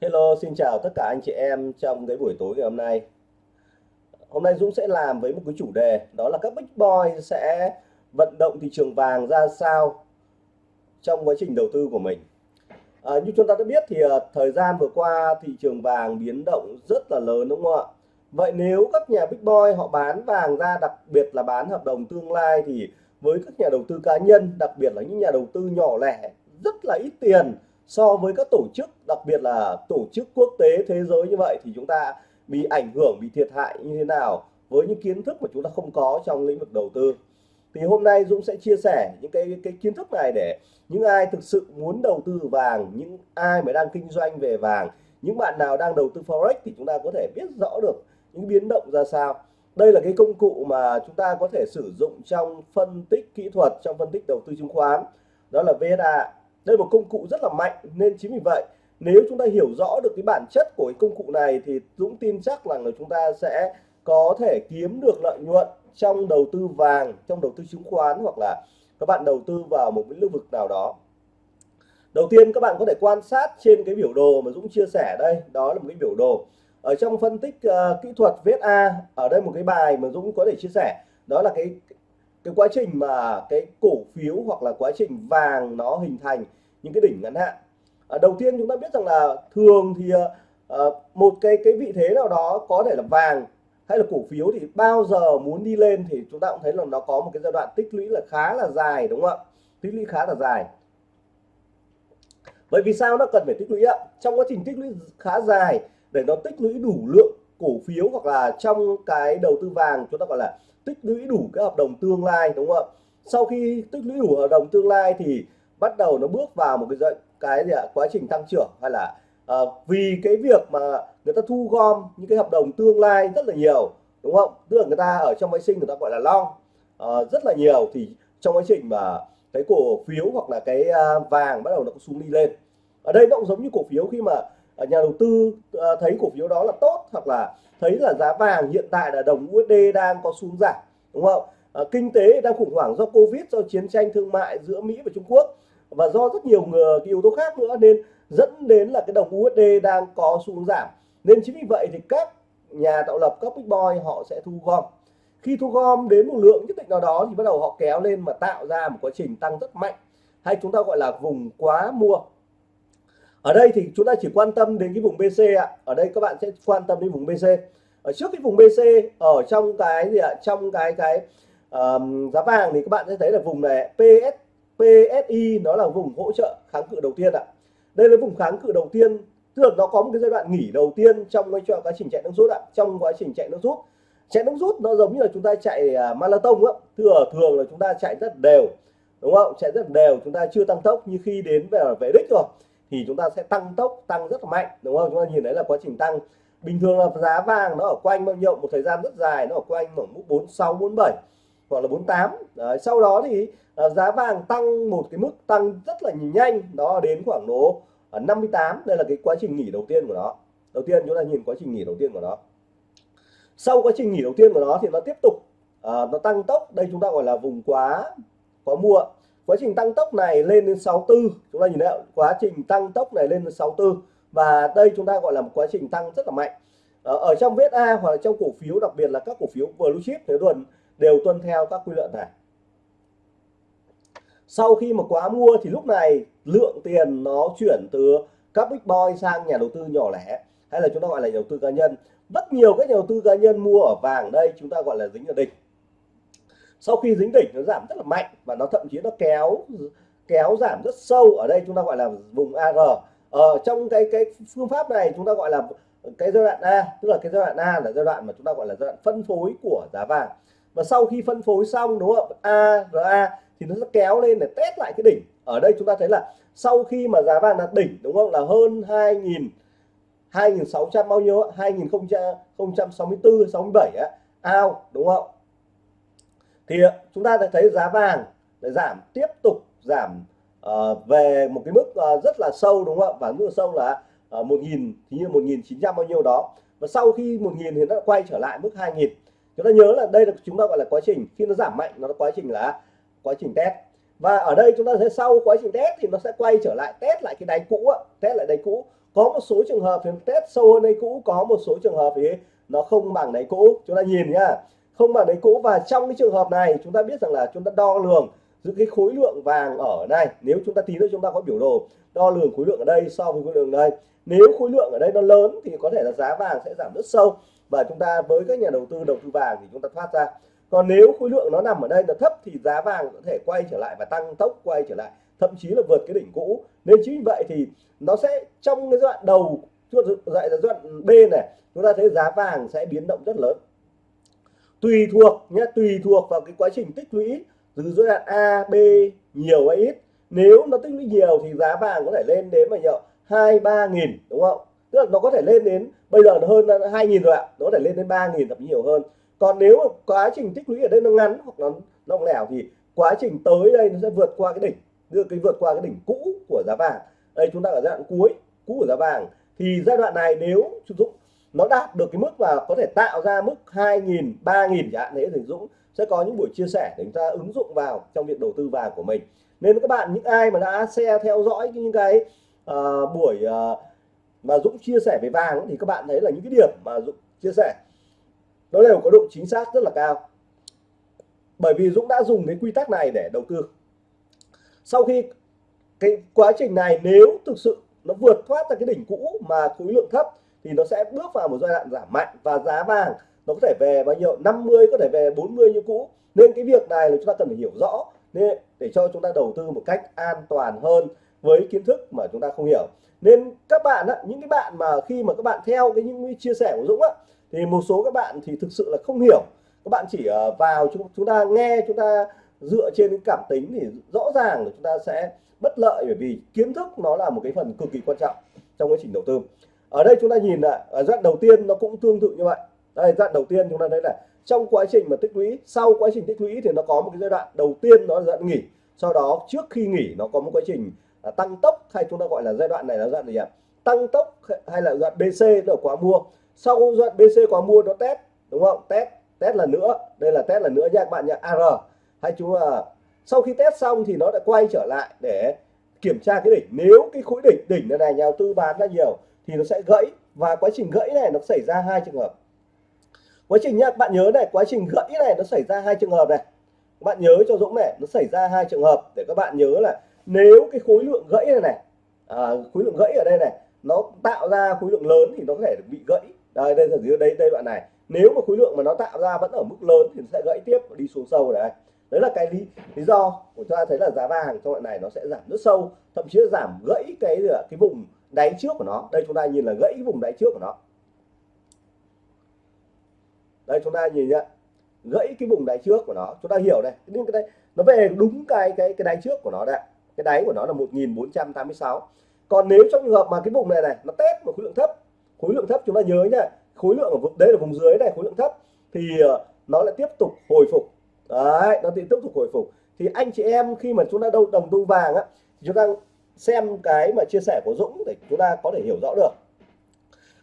Hello, xin chào tất cả anh chị em trong cái buổi tối ngày hôm nay. Hôm nay Dũng sẽ làm với một cái chủ đề đó là các big boy sẽ vận động thị trường vàng ra sao trong quá trình đầu tư của mình. À, như chúng ta đã biết thì uh, thời gian vừa qua thị trường vàng biến động rất là lớn đúng không ạ? Vậy nếu các nhà big boy họ bán vàng ra đặc biệt là bán hợp đồng tương lai thì với các nhà đầu tư cá nhân đặc biệt là những nhà đầu tư nhỏ lẻ rất là ít tiền so với các tổ chức, đặc biệt là tổ chức quốc tế thế giới như vậy thì chúng ta bị ảnh hưởng, bị thiệt hại như thế nào với những kiến thức mà chúng ta không có trong lĩnh vực đầu tư? Thì hôm nay Dũng sẽ chia sẻ những cái cái kiến thức này để những ai thực sự muốn đầu tư vàng, những ai mà đang kinh doanh về vàng, những bạn nào đang đầu tư forex thì chúng ta có thể biết rõ được những biến động ra sao. Đây là cái công cụ mà chúng ta có thể sử dụng trong phân tích kỹ thuật, trong phân tích đầu tư chứng khoán. Đó là VSA đây là một công cụ rất là mạnh nên chính vì vậy nếu chúng ta hiểu rõ được cái bản chất của cái công cụ này thì Dũng tin chắc rằng là chúng ta sẽ có thể kiếm được lợi nhuận trong đầu tư vàng trong đầu tư chứng khoán hoặc là các bạn đầu tư vào một cái lĩnh vực nào đó. Đầu tiên các bạn có thể quan sát trên cái biểu đồ mà Dũng chia sẻ đây. Đó là một cái biểu đồ. Ở trong phân tích uh, kỹ thuật VSA ở đây một cái bài mà Dũng có thể chia sẻ. Đó là cái cái quá trình mà cái cổ phiếu hoặc là quá trình vàng nó hình thành những cái đỉnh ngắn hạn. À, đầu tiên chúng ta biết rằng là thường thì à, một cái cái vị thế nào đó có thể là vàng hay là cổ phiếu thì bao giờ muốn đi lên thì chúng ta cũng thấy là nó có một cái giai đoạn tích lũy là khá là dài đúng không ạ? Tích lũy khá là dài. Bởi vì sao nó cần phải tích lũy ạ? Trong quá trình tích lũy khá dài để nó tích lũy đủ lượng cổ phiếu hoặc là trong cái đầu tư vàng chúng ta gọi là tích lũy đủ cái hợp đồng tương lai đúng không ạ? Sau khi tích lũy đủ hợp đồng tương lai thì bắt đầu nó bước vào một cái cái gì ạ? Quá trình tăng trưởng hay là à, vì cái việc mà người ta thu gom những cái hợp đồng tương lai rất là nhiều đúng không? Tức là người ta ở trong máy sinh người ta gọi là long à, rất là nhiều thì trong quá trình mà cái cổ phiếu hoặc là cái ờ, vàng bắt đầu nó có xuống đi lên. Ở đây nó cũng giống như cổ phiếu khi mà nhà đầu tư thấy cổ phiếu đó là tốt hoặc là thấy là giá vàng hiện tại là đồng USD đang có xuống giảm đúng không? À, kinh tế đang khủng hoảng do Covid do chiến tranh thương mại giữa Mỹ và Trung Quốc và do rất nhiều người cái yếu tố khác nữa nên dẫn đến là cái đồng USD đang có xuống giảm. Nên chính vì vậy thì các nhà tạo lập các big boy họ sẽ thu gom. Khi thu gom đến một lượng nhất định nào đó thì bắt đầu họ kéo lên mà tạo ra một quá trình tăng rất mạnh. Hay chúng ta gọi là vùng quá mua ở đây thì chúng ta chỉ quan tâm đến cái vùng BC ạ. Ở đây các bạn sẽ quan tâm đến vùng BC ở trước cái vùng BC ở trong cái gì ạ? Trong cái cái um, giá vàng thì các bạn sẽ thấy là vùng này PS PSI nó là vùng hỗ trợ kháng cự đầu tiên ạ. Đây là vùng kháng cự đầu tiên tức là nó có một cái giai đoạn nghỉ đầu tiên trong cái quá trình chạy nước rút ạ trong quá trình chạy nước rút. Chạy nước rút nó giống như là chúng ta chạy uh, marathon á thường thường là chúng ta chạy rất đều đúng không? Chạy rất đều chúng ta chưa tăng tốc như khi đến về về đích rồi thì chúng ta sẽ tăng tốc tăng rất là mạnh đúng không? Chúng ta nhìn thấy là quá trình tăng. Bình thường là giá vàng nó ở quanh bao nhiêu? Một thời gian rất dài nó ở quanh ở mức 46 47 hoặc là 48 Đấy, sau đó thì uh, giá vàng tăng một cái mức tăng rất là nhanh đó đến khoảng độ à, 58 đây là cái quá trình nghỉ đầu tiên của nó. Đầu tiên chúng ta nhìn quá trình nghỉ đầu tiên của nó. Sau quá trình nghỉ đầu tiên của nó thì nó tiếp tục uh, nó tăng tốc. Đây chúng ta gọi là vùng quá có mua quá trình tăng tốc này lên đến 64 chúng ta nhìn thấy quá trình tăng tốc này lên đến 64 và đây chúng ta gọi là một quá trình tăng rất là mạnh. Ờ, ở, trong VSA hoặc là trong cổ phiếu đặc biệt là các cổ phiếu blue chip thế tuần đều tuân theo các quy luật này. Sau khi mà quá mua thì lúc này lượng tiền nó chuyển từ các big boy sang nhà đầu tư nhỏ lẻ hay là chúng ta gọi là nhà đầu tư cá nhân. Rất nhiều các nhà đầu tư cá nhân mua ở vàng. Đây chúng ta gọi là dính ở đỉnh sau khi dính đỉnh nó giảm rất là mạnh và nó thậm chí nó kéo kéo giảm rất sâu ở đây chúng ta gọi là vùng AR ở ờ, trong cái cái phương pháp này chúng ta gọi là cái giai đoạn A, tức là cái giai đoạn A là giai đoạn mà chúng ta gọi là giai đoạn phân phối của giá vàng. Và sau khi phân phối xong, đúng không? A RA thì nó sẽ kéo lên để test lại cái đỉnh. Ở đây chúng ta thấy là sau khi mà giá vàng đạt đỉnh, đúng không? Là hơn 2.000 2.600 bao nhiêu 2064 67 á? Ao, đúng không? Thì ờ, chúng ta thấy giá vàng để giảm tiếp tục giảm uh, về một cái mức uh, rất là sâu đúng không ạ? Và mức sâu là uh, 1.000 thì như 1.900 bao nhiêu đó. Và sau khi 1.000 thì nó quay trở lại mức 2.000 chúng ta nhớ là đây là chúng ta gọi là quá trình khi nó giảm mạnh nó quá trình là quá trình test. Và ở đây chúng ta thấy sau quá trình test thì nó sẽ quay trở lại test lại cái đáy cũ test lại đáy cũ. Có một số trường hợp thì test sâu hơn đáy cũ có một số trường hợp thì nó không bằng đáy cũ. Chúng ta nhìn nhá không bằng đấy cũ và trong cái trường hợp này, chúng ta biết rằng là chúng ta đo lường giữ cái khối lượng vàng ở đây nếu chúng ta tí nữa chúng ta có biểu đồ đo lường khối lượng ở đây, so với khối lượng ở đây. Nếu khối lượng ở đây nó lớn thì có thể là giá vàng sẽ giảm rất sâu, và chúng ta với các nhà đầu tư đầu tư vàng thì chúng ta thoát ra. Còn nếu khối lượng nó nằm ở đây là thấp thì giá vàng có thể quay trở lại và tăng tốc, quay trở lại, thậm chí là vượt cái đỉnh cũ. Nên chính vì vậy thì nó sẽ, trong cái giai đoạn đầu dạy là giai đoạn B này, chúng ta thấy giá vàng sẽ biến động rất lớn tùy thuộc nhé, tùy thuộc vào cái quá trình tích lũy từ giai đoạn A, B, nhiều hay ít. Nếu nó tích lũy nhiều thì giá vàng có thể lên đến mà nhiều hai, ba nghìn, đúng không? Tức là nó có thể lên đến, bây giờ nó hơn hai nghìn rồi ạ, nó có thể lên đến ba nghìn thậm chí nhiều hơn. Còn nếu mà quá trình tích lũy ở đây nó ngắn hoặc nó nó lẻo thì quá trình tới đây nó sẽ vượt qua cái đỉnh, đưa cái vượt qua cái đỉnh cũ của giá vàng. Đây, chúng ta ở giai đoạn cuối, cũ của giá vàng. Thì giai đoạn này nếu sử dụng nó đạt được cái mức và có thể tạo ra mức 2.000 3.000 chẳng hạn thế thì Dũng. Sẽ có những buổi chia sẻ để chúng ta ứng dụng vào trong việc đầu tư vàng của mình. Nên các bạn những ai mà đã xe theo dõi những cái uh, buổi uh, mà Dũng chia sẻ về vàng thì các bạn thấy là những cái điểm mà Dũng chia sẻ nó đều có độ chính xác rất là cao. Bởi vì Dũng đã dùng cái quy tắc này để đầu tư. Sau khi cái quá trình này nếu thực sự nó vượt thoát ra cái đỉnh cũ mà khối lượng thấp thì nó sẽ bước vào một giai đoạn giảm mạnh và giá vàng nó có thể về bao nhiêu? 50 có thể về 40 như cũ. Nên cái việc này là chúng ta cần phải hiểu rõ. Nên để cho chúng ta đầu tư một cách an toàn hơn với kiến thức mà chúng ta không hiểu. Nên các bạn á, những cái bạn mà khi mà các bạn theo cái những chia sẻ của Dũng á, thì một số các bạn thì thực sự là không hiểu. Các bạn chỉ ờ, vào chúng chúng ta nghe chúng ta dựa trên cái cảm tính thì rõ ràng là chúng ta sẽ bất lợi bởi vì kiến thức nó là một cái phần cực kỳ quan trọng trong quá trình đầu tư ở đây chúng ta nhìn là ở đoạn đầu tiên nó cũng tương tự như vậy. Đây đoạn đầu tiên chúng ta thấy là trong quá trình mà tích lũy sau quá trình tích lũy thì nó có một cái giai đoạn đầu tiên nó là giai đoạn nghỉ. Sau đó trước khi nghỉ nó có một quá trình à, tăng tốc hay chúng ta gọi là giai đoạn này là giai đoạn gì ạ? Tăng tốc hay là giai đoạn BC là quá mua. Sau giai đoạn BC quá mua nó test đúng không? Test test lần nữa. Đây là test lần nữa nha các bạn nhá AR hay chúng là sau khi test xong thì nó lại quay trở lại để kiểm tra cái đỉnh. Nếu cái khối đỉnh đỉnh này, này nhà đầu tư bán ra nhiều thì nó sẽ gãy. Và quá trình gãy này nó xảy ra hai trường hợp. Quá trình nhá bạn nhớ này quá trình gãy này nó xảy ra hai trường hợp này. Bạn nhớ cho Dũng này nó xảy ra hai trường hợp để các bạn nhớ là nếu cái khối lượng gãy này này à, khối lượng gãy ở đây này nó tạo ra khối lượng lớn thì nó có thể bị gãy. Đây đây là đây đây đoạn này. Nếu mà khối lượng mà nó tạo ra vẫn ở mức lớn thì nó sẽ gãy tiếp và đi xuống sâu này. Đấy là cái lý lý do của chúng ta thấy là giá vàng trong đoạn này nó sẽ giảm rất sâu thậm chí là giảm gãy cái cái vùng đáy trước của nó. Đây chúng ta nhìn là gãy vùng đáy trước của nó. Đây chúng ta nhìn nhá, gãy cái vùng đáy trước của nó. Chúng ta hiểu đây nhưng cái đây nó về đúng cái cái cái đáy trước của nó đây cái đáy của nó là 1486 còn nếu trong trường hợp mà cái vùng này này, nó test một khối lượng thấp, khối lượng thấp chúng ta nhớ nhá, khối lượng ở vùng, đây là vùng dưới này, khối lượng thấp, thì ờ, nó lại tiếp tục hồi phục. Đấy, nó tiếp tục hồi phục. Thì anh chị em khi mà chúng ta đâu đồng tu vàng á chúng ta xem cái mà chia sẻ của Dũng để chúng ta có thể hiểu rõ được.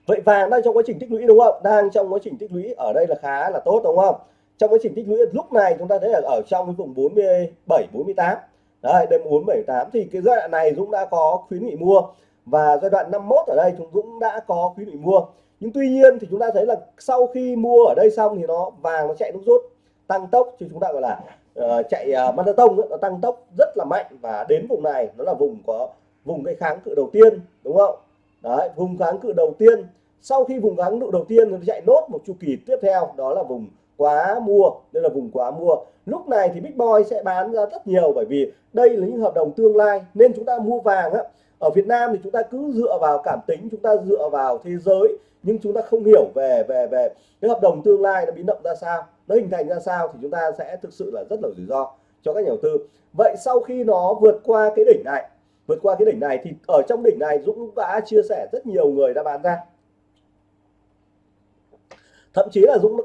Vậy vàng đang trong quá trình tích lũy đúng không? Đang trong quá trình tích lũy, ở đây là khá là tốt đúng không? Trong quá trình tích lũy, lúc này chúng ta thấy là ở trong cái vùng 47 48 đấy đây 478 thì cái giai đoạn này Dũng đã có khuyến nghị mua. Và giai đoạn 51 ở đây, chúng Dũng đã có khuyến nghị mua. Nhưng tuy nhiên thì chúng ta thấy là sau khi mua ở đây xong thì nó vàng nó chạy nút rút, tăng tốc thì chúng ta gọi là uh, chạy uh, marathon nó tăng tốc rất là mạnh và đến vùng này nó là vùng có vùng cái kháng cự đầu tiên đúng không? Đấy vùng kháng cự đầu tiên. Sau khi vùng kháng cự đầu tiên nó chạy nốt một chu kỳ tiếp theo đó là vùng quá mua đây là vùng quá mua. Lúc này thì big boy sẽ bán ra rất nhiều bởi vì đây là những hợp đồng tương lai nên chúng ta mua vàng á. Ở Việt Nam thì chúng ta cứ dựa vào cảm tính chúng ta dựa vào thế giới nhưng chúng ta không hiểu về về về cái hợp đồng tương lai nó biến động ra sao nó hình thành ra sao thì chúng ta sẽ thực sự là rất là rủi ro cho các nhà đầu tư. Vậy sau khi nó vượt qua cái đỉnh này, vượt qua cái đỉnh này thì ở trong đỉnh này Dũng đã chia sẻ rất nhiều người đã bán ra. Thậm chí là Dũng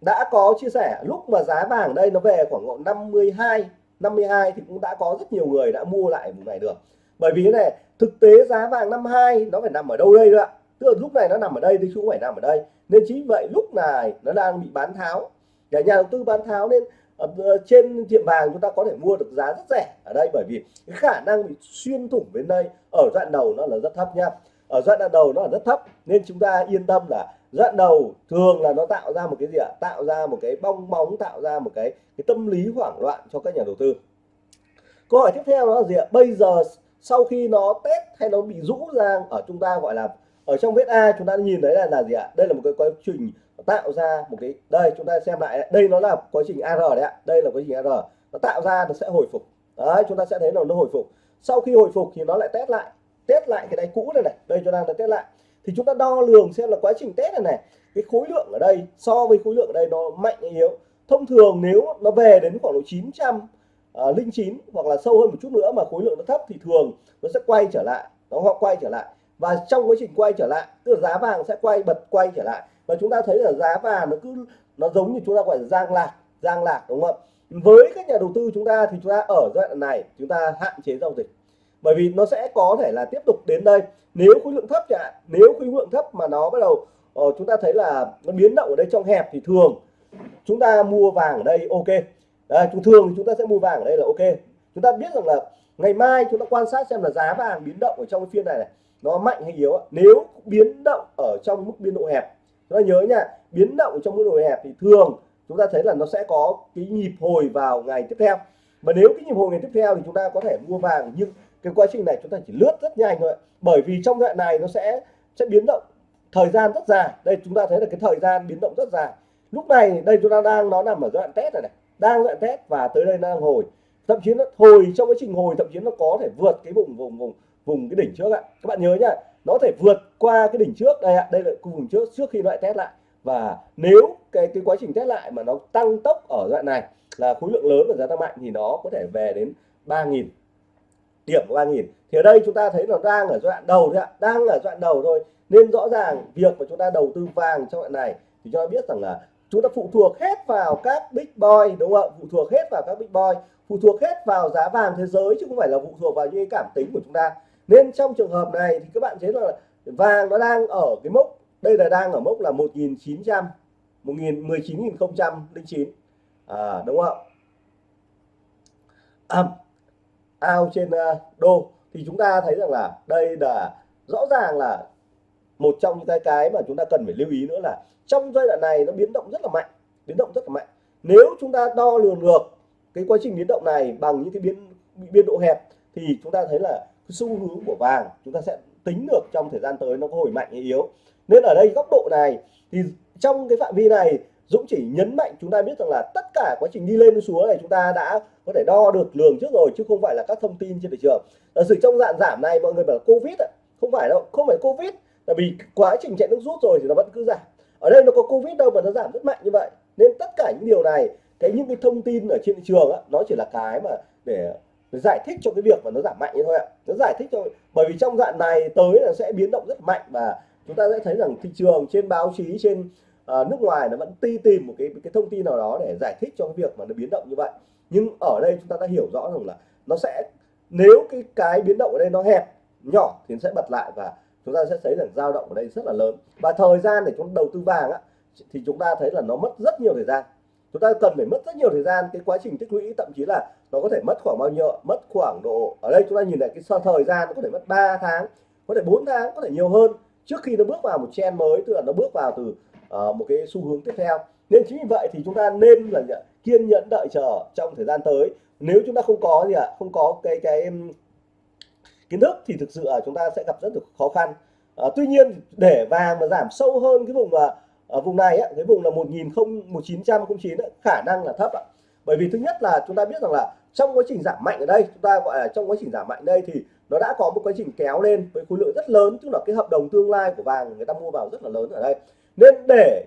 đã có chia sẻ, lúc mà giá vàng đây nó về khoảng 52 52 thì cũng đã có rất nhiều người đã mua lại vùng này được. Bởi vì thế này, thực tế giá vàng 52 nó phải nằm ở đâu đây ạ? Tức là lúc này nó nằm ở đây, thì không phải nằm ở đây nên chính vậy lúc này nó đang bị bán tháo. Nhà nhà đầu tư bán tháo nên ờ, ờ, trên tiệm vàng chúng ta có thể mua được giá rất rẻ ở đây bởi vì cái khả năng bị xuyên thủng bên đây ở đoạn đầu nó là rất thấp nha. Ở đoạn đầu nó là rất thấp nên chúng ta yên tâm là đoạn đầu thường là nó tạo ra một cái gì ạ? Tạo ra một cái bong bóng tạo ra một cái cái tâm lý hoảng loạn cho các nhà đầu tư. Câu hỏi tiếp theo đó là gì ạ? Bây giờ sau khi nó test hay nó bị rũ ra ở chúng ta gọi là ở trong vết A chúng ta nhìn thấy là là gì ạ? Đây là một cái quá trình tạo ra một cái đây chúng ta xem lại đây nó là quá trình AR đấy ạ. Đây là quá trình AR nó tạo ra nó sẽ hồi phục. Đấy chúng ta sẽ thấy là nó hồi phục. Sau khi hồi phục thì nó lại test lại test lại cái đáy cũ này này. Đây chúng ta đã test lại. Thì chúng ta đo lường xem là quá trình test này này cái khối lượng ở đây so với khối lượng ở đây nó mạnh hay yếu. Thông thường nếu nó về đến khoảng độ 900 uh, à, linh chín hoặc là sâu hơn một chút nữa mà khối lượng nó thấp thì thường nó sẽ quay trở lại. Nó quay trở lại và trong quá trình quay trở lại tức là giá vàng sẽ quay bật quay trở lại. Và chúng ta thấy là giá vàng nó cứ nó giống như chúng ta gọi là giang lạc giang lạc đúng không với các nhà đầu tư chúng ta thì chúng ta ở giai đoạn này chúng ta hạn chế giao dịch. Bởi vì nó sẽ có thể là tiếp tục đến đây. Nếu khối lượng thấp chẳng nếu khối lượng thấp mà nó bắt đầu uh, chúng ta thấy là nó biến động ở đây trong hẹp thì thường chúng ta mua vàng ở đây ok. Đấy, chúng thường chúng ta sẽ mua vàng ở đây là ok. Chúng ta biết rằng là ngày mai chúng ta quan sát xem là giá vàng biến động ở trong cái phiên này, này nó mạnh hay yếu nếu biến động ở trong mức biên độ hẹp, chúng ta nhớ nha, biến động trong mức độ hẹp thì thường chúng ta thấy là nó sẽ có cái nhịp hồi vào ngày tiếp theo. Mà nếu cái nhịp hồi ngày tiếp theo thì chúng ta có thể mua vàng, nhưng cái quá trình này chúng ta chỉ lướt rất nhanh thôi bởi vì trong đoạn này nó sẽ sẽ biến động thời gian rất dài. Đây, chúng ta thấy là cái thời gian biến động rất dài. Lúc này, đây chúng ta đang, nó nằm ở đoạn test này này. Đang đoạn test và tới đây đang hồi. Thậm chí nó hồi, trong quá trình hồi, thậm chí nó có thể vượt cái vùng vùng vùng vùng cái đỉnh trước ạ. Các bạn nhớ nhá, nó thể vượt qua cái đỉnh trước. Đây ạ, đây là vùng trước trước khi loại test lại. Và nếu cái cái quá trình test lại mà nó tăng tốc ở đoạn này là khối lượng lớn và giá tăng mạnh thì nó có thể về đến 3.000 điểm của 3.000 thì ở đây chúng ta thấy nó đang ở giai đoạn đầu thôi ạ, đang ở giai đoạn đầu thôi. Nên rõ ràng việc mà chúng ta đầu tư vàng trong đoạn này thì cho biết rằng là chúng ta phụ thuộc hết vào các big boy, đúng không ạ? Phụ thuộc hết vào các big boy, phụ thuộc hết vào giá vàng thế giới chứ không phải là phụ thuộc vào những cảm tính của chúng ta nên trong trường hợp này thì các bạn thấy là vàng nó đang ở cái mốc đây là đang ở mốc là 1900 19009 à, đúng không à, ao trên ờ, đô. Thì chúng ta thấy rằng là đây là rõ ràng là một trong những cái cái mà chúng ta cần phải lưu ý nữa là trong giai đoạn này nó biến động rất là mạnh biến động rất là mạnh. Nếu chúng ta đo lường được cái quá trình biến động này bằng những cái biến biên độ hẹp thì chúng ta thấy là xu hướng của vàng chúng ta sẽ tính được trong thời gian tới nó có hồi mạnh hay yếu. Nên ở đây góc độ này thì trong cái phạm vi này Dũng chỉ nhấn mạnh chúng ta biết rằng là tất cả quá trình đi lên xuống này chúng ta đã có thể đo được lường trước rồi chứ không phải là các thông tin trên thị trường. Ở sự trong dạng giảm này mọi người bảo là covid không phải đâu không phải covid là vì quá trình chạy nước rút rồi thì nó vẫn cứ giảm. Ở đây nó có covid đâu mà nó giảm rất mạnh như vậy. Nên tất cả những điều này cái những cái thông tin ở trên thị trường á, nó chỉ là cái mà để giải thích cho cái việc mà nó giảm mạnh như thôi ạ. Nó giải thích cho bởi vì trong đoạn này tới là sẽ biến động rất mạnh và chúng ta sẽ thấy rằng thị trường trên báo chí trên uh, nước ngoài nó vẫn ti tìm một cái cái thông tin nào đó để giải thích cho cái việc mà nó biến động như vậy. Nhưng ở đây chúng ta đã hiểu rõ rằng là nó sẽ nếu cái cái biến động ở đây nó hẹp nhỏ thì nó sẽ bật lại và chúng ta sẽ thấy rằng dao động ở đây rất là lớn. Và thời gian để chúng đầu tư vàng á thì chúng ta thấy là nó mất rất nhiều thời gian chúng ta cần phải mất rất nhiều thời gian. Cái quá trình tích lũy thậm chí là nó có thể mất khoảng bao nhiêu mất khoảng độ ở đây chúng ta nhìn lại cái so thời gian nó có thể mất 3 tháng có thể 4 tháng có thể nhiều hơn. Trước khi nó bước vào một trend mới tức là nó bước vào từ uh, một cái xu hướng tiếp theo. Nên chính vì vậy thì chúng ta nên là kiên nhẫn đợi chờ trong thời gian tới. Nếu chúng ta không có gì ạ à, không có cái cái kiến thức thì thực sự là chúng ta sẽ gặp rất là khó khăn. À, tuy nhiên để vàng mà giảm sâu hơn cái vùng mà ở vùng này á, cái vùng là 1909 khả năng là thấp ạ. Bởi vì thứ nhất là chúng ta biết rằng là trong quá trình giảm mạnh ở đây chúng ta gọi là trong quá trình giảm mạnh đây thì nó đã có một quá trình kéo lên với khối lượng rất lớn tức là cái hợp đồng tương lai của vàng người ta mua vào rất là lớn ở đây. Nên để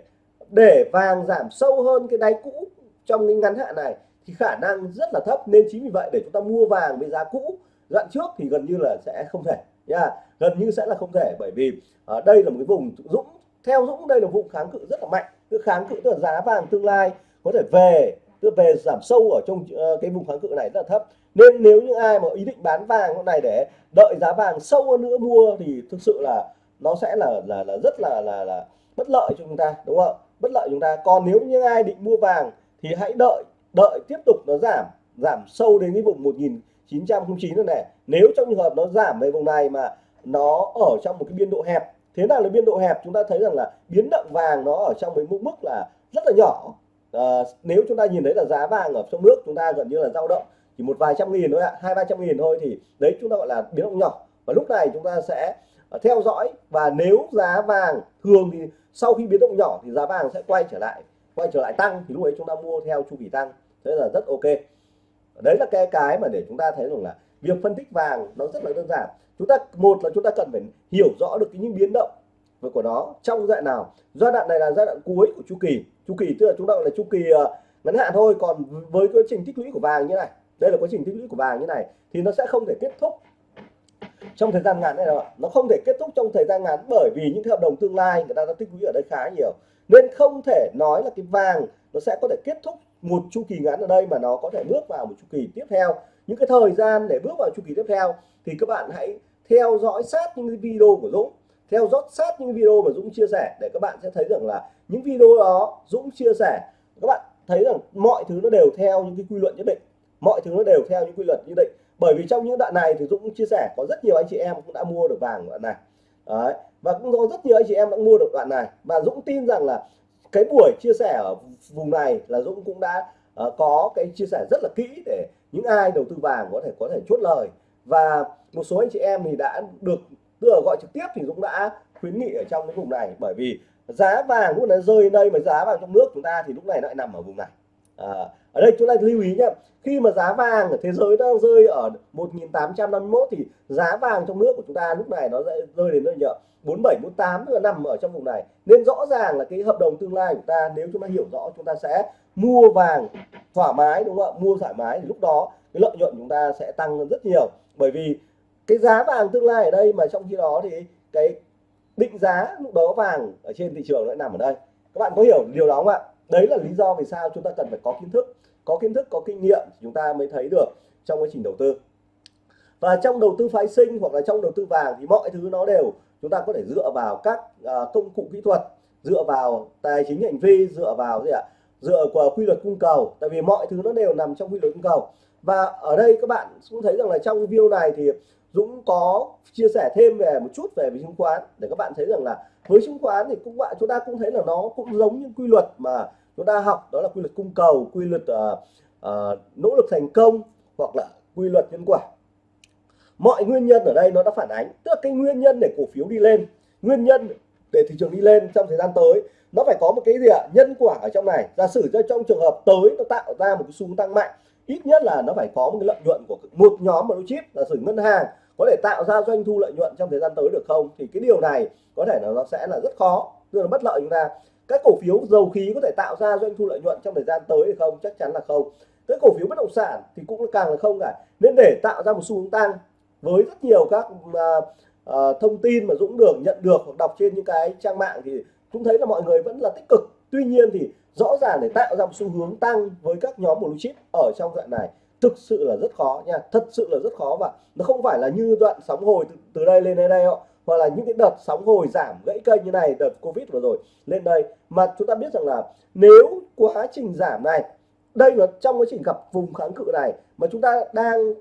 để vàng giảm sâu hơn cái đáy cũ trong cái ngắn hạn này thì khả năng rất là thấp. Nên chính vì vậy để chúng ta mua vàng với giá cũ đoạn trước thì gần như là sẽ không thể nha. Yeah. gần như sẽ là không thể bởi vì ở đây là một cái vùng dũng theo dũng đây là vùng kháng cự rất là mạnh. Cái kháng cự tức là giá vàng tương lai có thể về tức về giảm sâu ở trong ờ, cái vùng kháng cự này rất là thấp. Nên nếu những ai mà ý định bán vàng hôm này để đợi giá vàng sâu hơn nữa mua thì thực sự là nó sẽ là là là rất là là là bất lợi cho chúng ta đúng không bất lợi chúng ta. Còn nếu như ai định mua vàng thì hãy đợi đợi tiếp tục nó giảm giảm sâu đến cái vùng 1909 này, này. Nếu trong trường hợp nó giảm về vùng này mà nó ở trong một cái biên độ hẹp thế nào là biên độ hẹp? Chúng ta thấy rằng là biến động vàng nó ở trong cái mức mức là rất là nhỏ. À, nếu chúng ta nhìn thấy là giá vàng ở trong nước chúng ta gần như là dao động chỉ một vài trăm nghìn thôi ạ hai ba trăm nghìn thôi thì đấy chúng ta gọi là biến động nhỏ. Và lúc này chúng ta sẽ ờ, theo dõi và nếu giá vàng thường thì sau khi biến động nhỏ thì giá vàng sẽ quay trở lại quay trở lại tăng thì lúc ấy chúng ta mua theo chu kỳ tăng thế là rất ok. Đấy là cái cái mà để chúng ta thấy rằng là việc phân tích vàng nó rất là đơn giản chúng ta, một là chúng ta cần phải hiểu rõ được những biến động của nó trong giai đoạn nào. Giai đoạn này là giai đoạn cuối của chu kỳ. Chu kỳ tức là chúng ta gọi là chu kỳ ờ, ngắn hạn thôi. Còn với quá trình tích lũy của vàng như này, đây là quá trình tích lũy của vàng như này, thì nó sẽ không thể kết thúc trong thời gian ngắn này đâu nó không thể kết thúc trong thời gian ngắn bởi vì những hợp đồng tương lai người ta đã tích lũy ở đây khá nhiều. Nên không thể nói là cái vàng nó sẽ có thể kết thúc một chu kỳ ngắn ở đây mà nó có thể bước vào một chu kỳ tiếp theo. Những cái thời gian để bước vào chu kỳ tiếp theo thì các bạn hãy theo dõi sát những cái video của Dũng theo dõi sát những video mà Dũng chia sẻ để các bạn sẽ thấy rằng là những video đó Dũng chia sẻ các bạn thấy rằng mọi thứ nó đều theo những cái quy luật nhất định mọi thứ nó đều theo những quy luật nhất định. Bởi vì trong những đoạn này thì Dũng chia sẻ có rất nhiều anh chị em cũng đã mua được vàng đoạn này. Đấy. và cũng có rất nhiều anh chị em đã mua được đoạn này. Và Dũng tin rằng là cái buổi chia sẻ ở vùng này là Dũng cũng đã uh, có cái chia sẻ rất là kỹ để những ai đầu tư vàng có thể có thể chốt lời và một số anh chị em thì đã được tức là gọi trực tiếp thì cũng đã khuyến nghị ở trong cái vùng này. Bởi vì giá vàng cũng đã rơi đây mà giá vàng trong nước chúng ta thì lúc này lại nằm ở vùng này. À, ở đây chúng ta lưu ý nhé khi mà giá vàng ở thế giới đang rơi ở 1851 thì giá vàng trong nước của chúng ta lúc này nó sẽ rơi đến nơi nhở 4748 là nằm ở trong vùng này. Nên rõ ràng là cái hợp đồng tương lai của ta nếu chúng ta hiểu rõ chúng ta sẽ mua vàng thoải mái đúng không ạ? Mua thoải mái thì lúc đó cái lợi nhuận chúng ta sẽ tăng rất nhiều bởi vì cái giá vàng tương lai ở đây mà trong khi đó thì cái định giá lúc đó vàng ở trên thị trường lại nằm ở đây. Các bạn có hiểu điều đó không ạ? Đấy là lý do vì sao chúng ta cần phải có kiến thức. Có kiến thức, có kinh nghiệm chúng ta mới thấy được trong quá trình đầu tư. Và trong đầu tư phái sinh hoặc là trong đầu tư vàng thì mọi thứ nó đều chúng ta có thể dựa vào các à, công cụ kỹ thuật, dựa vào tài chính hành vi, dựa vào gì ạ? Dựa vào quy luật cung cầu. Tại vì mọi thứ nó đều nằm trong quy luật cung cầu và ở đây các bạn cũng thấy rằng là trong video này thì Dũng có chia sẻ thêm về một chút về chứng khoán để các bạn thấy rằng là với chứng khoán thì cũng bạn chúng ta cũng thấy là nó cũng giống như quy luật mà chúng ta học đó là quy luật cung cầu quy luật uh, uh, nỗ lực thành công hoặc là quy luật nhân quả. Mọi nguyên nhân ở đây nó đã phản ánh tức là cái nguyên nhân để cổ phiếu đi lên nguyên nhân để thị trường đi lên trong thời gian tới nó phải có một cái gì ạ? Nhân quả ở trong này. Giả sử cho trong trường hợp tới nó tạo ra một cái xu tăng mạnh ít nhất là nó phải có một cái lợi nhuận của một nhóm blue chip là sử ngân hàng có thể tạo ra doanh thu lợi nhuận trong thời gian tới được không? Thì cái điều này có thể là nó sẽ là rất khó tức là bất lợi chúng ta. Các cổ phiếu dầu khí có thể tạo ra doanh thu lợi nhuận trong thời gian tới hay không? Chắc chắn là không. Cái cổ phiếu bất động sản thì cũng càng là không cả. Nên để tạo ra một xu hướng tăng với rất nhiều các uh, uh, thông tin mà Dũng được nhận được hoặc đọc trên những cái trang mạng thì cũng thấy là mọi người vẫn là tích cực. Tuy nhiên thì rõ ràng để tạo ra một xu hướng tăng với các nhóm blue chip ở trong đoạn này thực sự là rất khó nha thật sự là rất khó và nó không phải là như đoạn sóng hồi từ, từ đây lên đây đây hoặc là những cái đợt sóng hồi giảm gãy kênh như này đợt covid vừa rồi lên đây. Mà chúng ta biết rằng là nếu quá trình giảm này đây là trong quá trình gặp vùng kháng cự này mà chúng ta đang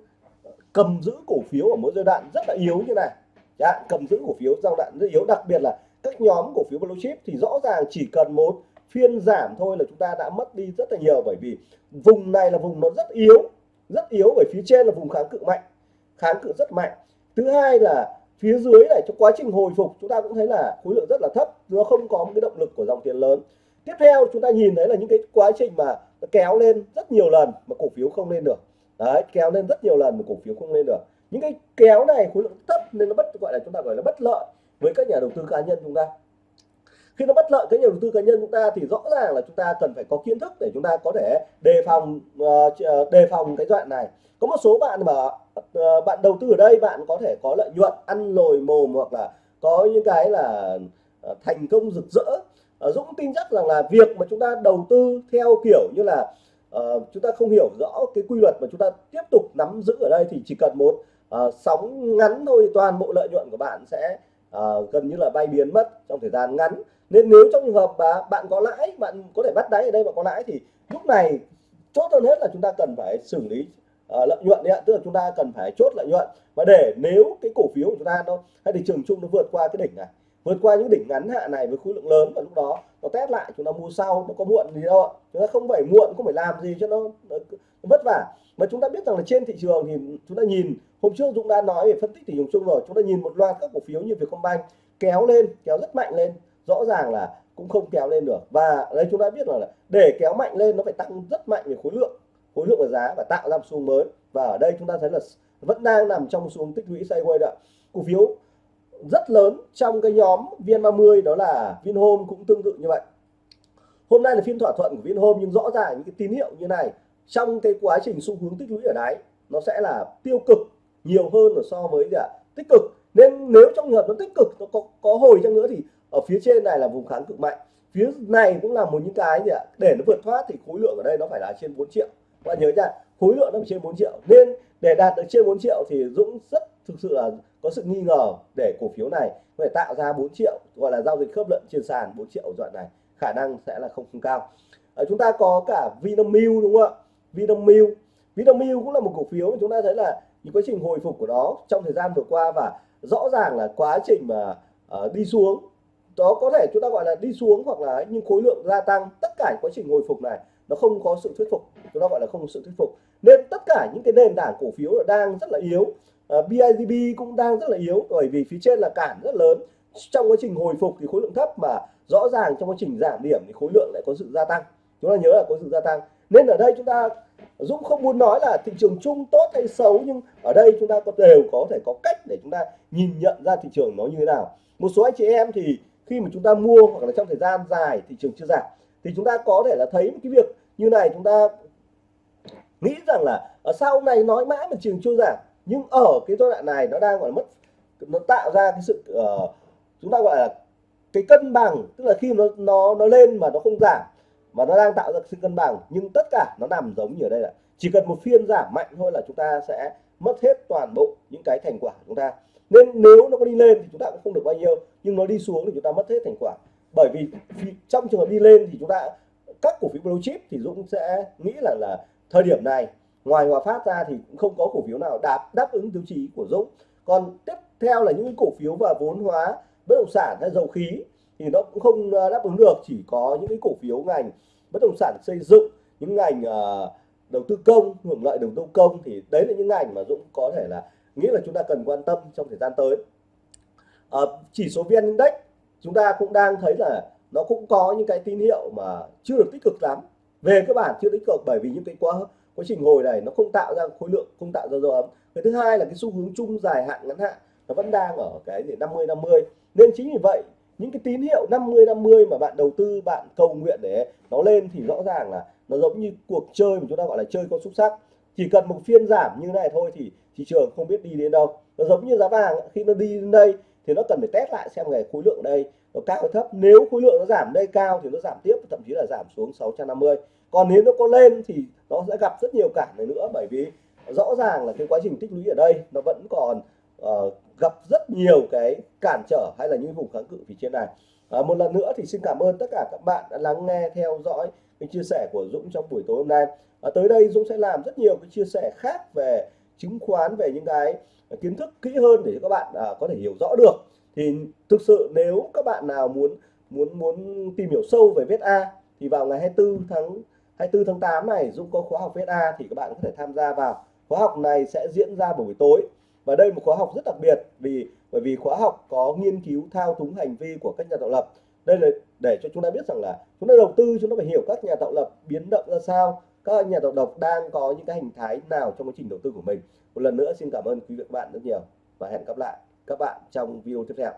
cầm giữ cổ phiếu ở mỗi giai đoạn rất là yếu như này. Dạ, cầm giữ cổ phiếu giai đoạn rất yếu đặc biệt là các nhóm cổ phiếu blue chip thì rõ ràng chỉ cần một phiên giảm thôi là chúng ta đã mất đi rất là nhiều, bởi vì vùng này là vùng nó rất yếu rất yếu, bởi phía trên là vùng kháng cự mạnh, kháng cự rất mạnh. Thứ hai là phía dưới này, trong quá trình hồi phục, chúng ta cũng thấy là khối lượng rất là thấp nó không có một cái động lực của dòng tiền lớn. Tiếp theo, chúng ta nhìn thấy là những cái quá trình mà nó kéo lên rất nhiều lần mà cổ phiếu không lên được. Đấy, kéo lên rất nhiều lần mà cổ phiếu không lên được. Những cái kéo này khối lượng thấp nên nó bất, gọi là chúng ta gọi là bất lợi với các nhà đầu tư cá nhân chúng ta khi nó bất lợi cái nhà đầu tư cá nhân chúng ta thì rõ ràng là chúng ta cần phải có kiến thức để chúng ta có thể đề phòng uh, đề phòng cái đoạn này. Có một số bạn mà uh, bạn đầu tư ở đây bạn có thể có lợi nhuận ăn lồi mồm hoặc là có những cái là uh, thành công rực rỡ. Uh, Dũng tin chắc rằng là việc mà chúng ta đầu tư theo kiểu như là uh, chúng ta không hiểu rõ cái quy luật mà chúng ta tiếp tục nắm giữ ở đây thì chỉ cần một uh, sóng ngắn thôi toàn bộ lợi nhuận của bạn sẽ uh, gần như là bay biến mất trong thời gian ngắn nên nếu trong trường hợp mà bạn có lãi bạn có thể bắt đáy ở đây mà có lãi thì lúc này chốt hơn hết là chúng ta cần phải xử lý uh, lợi nhuận đấy ạ. Tức là chúng ta cần phải chốt lợi nhuận. Và để nếu cái cổ phiếu của chúng ta nó hay thị trường chung nó vượt qua cái đỉnh này vượt qua những đỉnh ngắn hạn này với khối lượng lớn và lúc đó nó test lại chúng ta mua sau nó có muộn gì đâu ạ. Chúng ta không phải muộn không phải làm gì cho nó, nó, nó vất vả. Mà chúng ta biết rằng là trên thị trường thì chúng ta nhìn hôm trước Dũng đã nói về phân tích thị trường chung rồi. Chúng ta nhìn một loạt các cổ phiếu như Vietcombank kéo lên kéo rất mạnh lên rõ ràng là cũng không kéo lên được. Và đây chúng ta biết là để kéo mạnh lên, nó phải tăng rất mạnh về khối lượng khối lượng và giá và tạo ra một xu mới. Và ở đây chúng ta thấy là vẫn đang nằm trong xu tích lũy sideways ạ. Cổ phiếu rất lớn trong cái nhóm VN30, đó là Vinhome cũng tương tự như vậy. Hôm nay là phiên thỏa thuận của Vinhome, nhưng rõ ràng những cái tín hiệu như này, trong cái quá trình xu hướng tích lũy ở đáy, nó sẽ là tiêu cực nhiều hơn là so với là tích cực. Nên nếu trong trường hợp nó tích cực, nó có có hồi chăng nữa thì ở phía trên này là vùng kháng cự mạnh. Phía này cũng là một những cái gì ạ? Để nó vượt thoát thì khối lượng ở đây nó phải là trên 4 triệu. Các bạn nhớ nha khối lượng nó phải trên 4 triệu. Nên để đạt được trên 4 triệu thì Dũng rất thực sự là có sự nghi ngờ để cổ phiếu này có thể tạo ra 4 triệu gọi là giao dịch khớp lệnh trên sàn 4 triệu đoạn này. Khả năng sẽ là không không cao. Ở chúng ta có cả Vinamilk đúng không ạ? Vinamilk. Vinamilk cũng là một cổ phiếu mà chúng ta thấy là những quá trình hồi phục của nó trong thời gian vừa qua và rõ ràng là quá trình mà uh, đi xuống đó có thể chúng ta gọi là đi xuống hoặc là nhưng khối lượng gia tăng tất cả quá trình hồi phục này nó không có sự thuyết phục. Chúng ta gọi là không có sự thuyết phục. Nên tất cả những cái nền tảng cổ phiếu đang rất là yếu. À, uh, BIDB cũng đang rất là yếu bởi vì phía trên là cản rất lớn. Trong quá trình hồi phục thì khối lượng thấp mà rõ ràng trong quá trình giảm điểm thì khối lượng lại có sự gia tăng. Chúng ta nhớ là có sự gia tăng. Nên ở đây chúng ta Dũng không muốn nói là thị trường chung tốt hay xấu nhưng ở đây chúng ta có đều có thể có cách để chúng ta nhìn nhận ra thị trường nó như thế nào. Một số anh chị em thì khi mà chúng ta mua hoặc là trong thời gian dài thị trường chưa giảm thì chúng ta có thể là thấy một cái việc như này chúng ta nghĩ rằng là ờ, ở sau này nói mãi mà trường chưa giảm nhưng ở cái giai đoạn này nó đang gọi là mất nó tạo ra cái sự uh, chúng ta gọi là cái cân bằng tức là khi nó nó nó lên mà nó không giảm mà nó đang tạo ra sự cân bằng nhưng tất cả nó nằm giống như ở đây là chỉ cần một phiên giảm mạnh thôi là chúng ta sẽ mất hết toàn bộ những cái thành quả của chúng ta nên nếu nó có đi lên thì chúng ta cũng không được bao nhiêu nhưng nó đi xuống thì chúng ta mất hết thành quả. Bởi vì trong trường hợp đi lên thì chúng ta các cổ phiếu blue chip thì Dũng sẽ nghĩ là là thời điểm này ngoài Hòa Phát ra thì cũng không có cổ phiếu nào đáp đáp ứng tiêu chí của Dũng. Còn tiếp theo là những cổ phiếu và vốn hóa bất động sản hay dầu khí thì nó cũng không ờ, đáp ứng được. Chỉ có những cái cổ phiếu ngành bất động sản xây dựng những ngành uh, đầu tư công hưởng lợi đầu tư công thì đấy là những ngành mà Dũng có thể là nghĩ là chúng ta cần quan tâm trong thời gian tới. À, chỉ số vn index chúng ta cũng đang thấy là nó cũng có những cái tín hiệu mà chưa được tích cực lắm. Về cơ bản chưa tích cực bởi vì những cái quá quá trình hồi này nó không tạo ra khối lượng không tạo ra dấu ấm. Cái thứ hai là cái xu hướng chung dài hạn ngắn hạn nó vẫn đang ở cái gì 50 50 nên chính vì vậy những cái tín hiệu 50 50 mà bạn đầu tư bạn cầu nguyện để nó lên thì rõ ràng là nó giống như cuộc chơi mà chúng ta gọi là chơi con xúc sắc chỉ cần một phiên giảm như này thôi thì thị trường không biết đi đến đâu. Nó giống như giá vàng khi nó đi đến đây thì nó cần phải test lại xem ngày khối lượng đây nó cao hay thấp. Nếu khối lượng nó giảm đây cao thì nó giảm tiếp thậm chí là giảm xuống 650 còn nếu nó có lên thì nó sẽ gặp rất nhiều cản này nữa bởi vì rõ ràng là cái quá trình tích lũy ở đây nó vẫn còn uh, gặp rất nhiều cái cản trở hay là những vùng kháng cự phía trên này. Uh, một lần nữa thì xin cảm ơn tất cả các bạn đã lắng nghe theo dõi cái chia sẻ của Dũng trong buổi tối hôm nay. Uh, tới đây Dũng sẽ làm rất nhiều cái chia sẻ khác về chứng khoán về những cái kiến thức kỹ hơn để các bạn à, có thể hiểu rõ được. Thì thực sự nếu các bạn nào muốn muốn muốn tìm hiểu sâu về VSA thì vào ngày 24 tháng 24 tháng 8 này Dũng có khóa học VSA thì các bạn có thể tham gia vào. Khóa học này sẽ diễn ra vào buổi tối. Và đây một khóa học rất đặc biệt vì bởi vì khóa học có nghiên cứu thao túng hành vi của các nhà tạo lập. Đây là để cho chúng ta biết rằng là chúng ta đầu tư chúng ta phải hiểu các nhà tạo lập biến động ra sao các nhà đầu độc đang có những cái hình thái nào trong quá trình đầu tư của mình? Một lần nữa, xin cảm ơn quý vị và các bạn rất nhiều và hẹn gặp lại các bạn trong video tiếp theo.